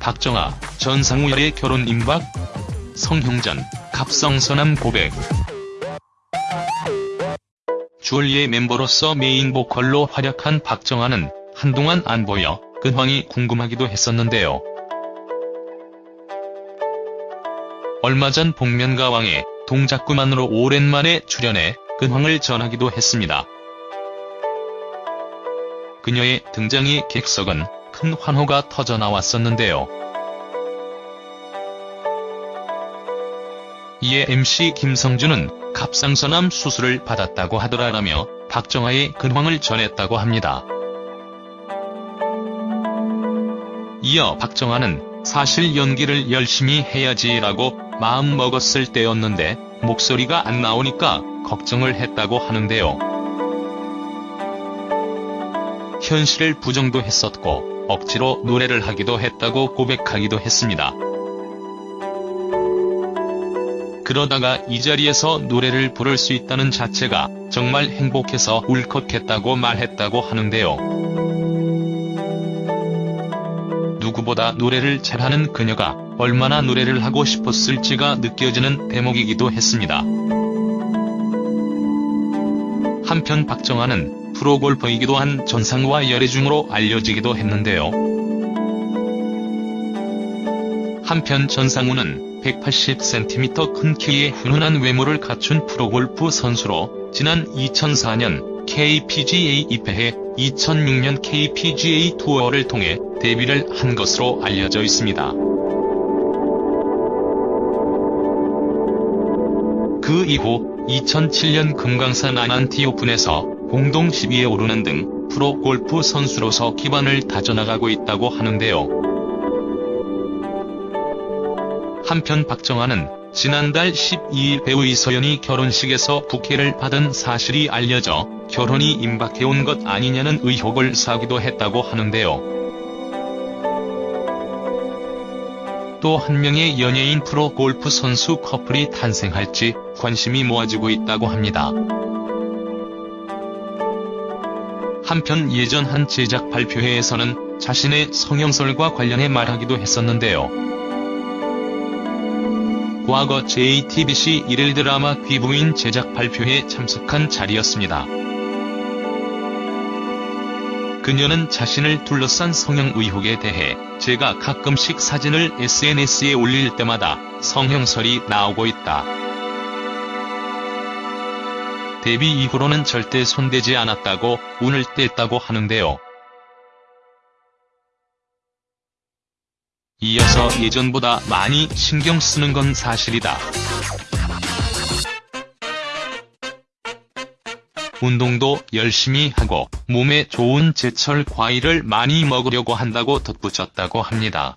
박정아, 전상우열의 결혼 임박? 성형전, 갑성선암 고백. 주얼리의 멤버로서 메인 보컬로 활약한 박정아는 한동안 안 보여 근황이 궁금하기도 했었는데요. 얼마 전 복면가왕에 동작구만으로 오랜만에 출연해 근황을 전하기도 했습니다. 그녀의 등장이 객석은 큰 환호가 터져나왔었는데요. 이에 MC 김성준은 갑상선암 수술을 받았다고 하더라라며 박정아의 근황을 전했다고 합니다. 이어 박정아는 사실 연기를 열심히 해야지라고 마음먹었을 때였는데 목소리가 안 나오니까 걱정을 했다고 하는데요. 현실을 부정도 했었고 억지로 노래를 하기도 했다고 고백하기도 했습니다. 그러다가 이 자리에서 노래를 부를 수 있다는 자체가 정말 행복해서 울컥했다고 말했다고 하는데요. 누구보다 노래를 잘하는 그녀가 얼마나 노래를 하고 싶었을지가 느껴지는 대목이기도 했습니다. 한편 박정아는 프로골퍼이기도 한 전상우와 열애중으로 알려지기도 했는데요. 한편 전상우는 180cm 큰 키에 훈훈한 외모를 갖춘 프로골프 선수로 지난 2004년 KPGA 입회해 2006년 KPGA 투어를 통해 데뷔를 한 것으로 알려져 있습니다. 그 이후 2007년 금강산 아난티 오픈에서 공동 10위에 오르는 등 프로 골프 선수로서 기반을 다져나가고 있다고 하는데요. 한편 박정아는 지난달 12일 배우 이서연이 결혼식에서 부케를 받은 사실이 알려져 결혼이 임박해온 것 아니냐는 의혹을 사기도 했다고 하는데요. 또한 명의 연예인 프로 골프 선수 커플이 탄생할지 관심이 모아지고 있다고 합니다. 한편 예전 한 제작 발표회에서는 자신의 성형설과 관련해 말하기도 했었는데요. 과거 JTBC 일일 드라마 귀부인 제작 발표회에 참석한 자리였습니다. 그녀는 자신을 둘러싼 성형 의혹에 대해 제가 가끔씩 사진을 SNS에 올릴 때마다 성형설이 나오고 있다. 데뷔 이후로는 절대 손대지 않았다고 운을 뗐다고 하는데요. 이어서 예전보다 많이 신경 쓰는 건 사실이다. 운동도 열심히 하고 몸에 좋은 제철 과일을 많이 먹으려고 한다고 덧붙였다고 합니다.